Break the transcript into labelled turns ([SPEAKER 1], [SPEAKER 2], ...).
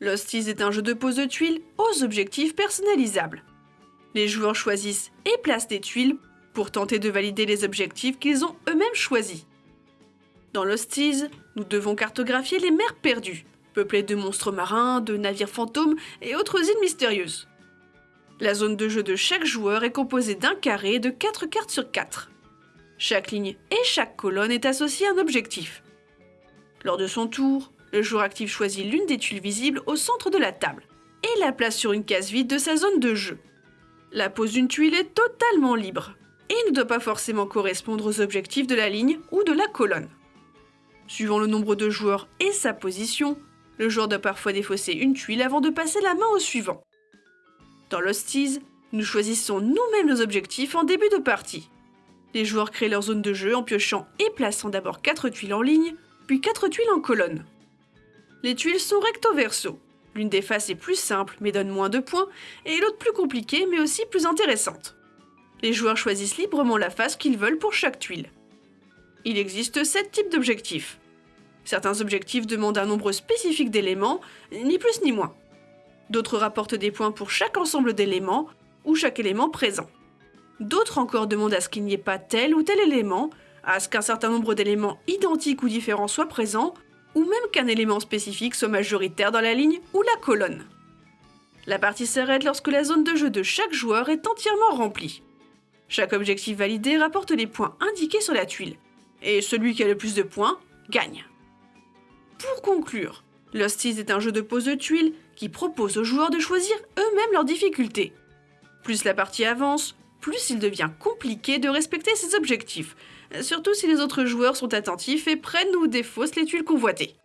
[SPEAKER 1] L'Hosties est un jeu de pose de tuiles aux objectifs personnalisables. Les joueurs choisissent et placent des tuiles pour tenter de valider les objectifs qu'ils ont eux-mêmes choisis. Dans l'Hosties, nous devons cartographier les mers perdues, peuplées de monstres marins, de navires fantômes et autres îles mystérieuses. La zone de jeu de chaque joueur est composée d'un carré de 4 cartes sur 4. Chaque ligne et chaque colonne est associée à un objectif. Lors de son tour, le joueur actif choisit l'une des tuiles visibles au centre de la table et la place sur une case vide de sa zone de jeu. La pose d'une tuile est totalement libre et ne doit pas forcément correspondre aux objectifs de la ligne ou de la colonne. Suivant le nombre de joueurs et sa position, le joueur doit parfois défausser une tuile avant de passer la main au suivant. Dans l'Hosties, nous choisissons nous-mêmes nos objectifs en début de partie. Les joueurs créent leur zone de jeu en piochant et plaçant d'abord 4 tuiles en ligne, puis 4 tuiles en colonne. Les tuiles sont recto-verso. L'une des faces est plus simple mais donne moins de points, et l'autre plus compliquée mais aussi plus intéressante. Les joueurs choisissent librement la face qu'ils veulent pour chaque tuile. Il existe 7 types d'objectifs. Certains objectifs demandent un nombre spécifique d'éléments, ni plus ni moins. D'autres rapportent des points pour chaque ensemble d'éléments ou chaque élément présent. D'autres encore demandent à ce qu'il n'y ait pas tel ou tel élément, à ce qu'un certain nombre d'éléments identiques ou différents soient présents, ou même qu'un élément spécifique soit majoritaire dans la ligne ou la colonne. La partie s'arrête lorsque la zone de jeu de chaque joueur est entièrement remplie. Chaque objectif validé rapporte les points indiqués sur la tuile, et celui qui a le plus de points gagne. Pour conclure, l'Hosties est un jeu de pose de tuiles qui propose aux joueurs de choisir eux-mêmes leurs difficultés. Plus la partie avance, plus il devient compliqué de respecter ses objectifs, surtout si les autres joueurs sont attentifs et prennent ou défaussent les tuiles convoitées.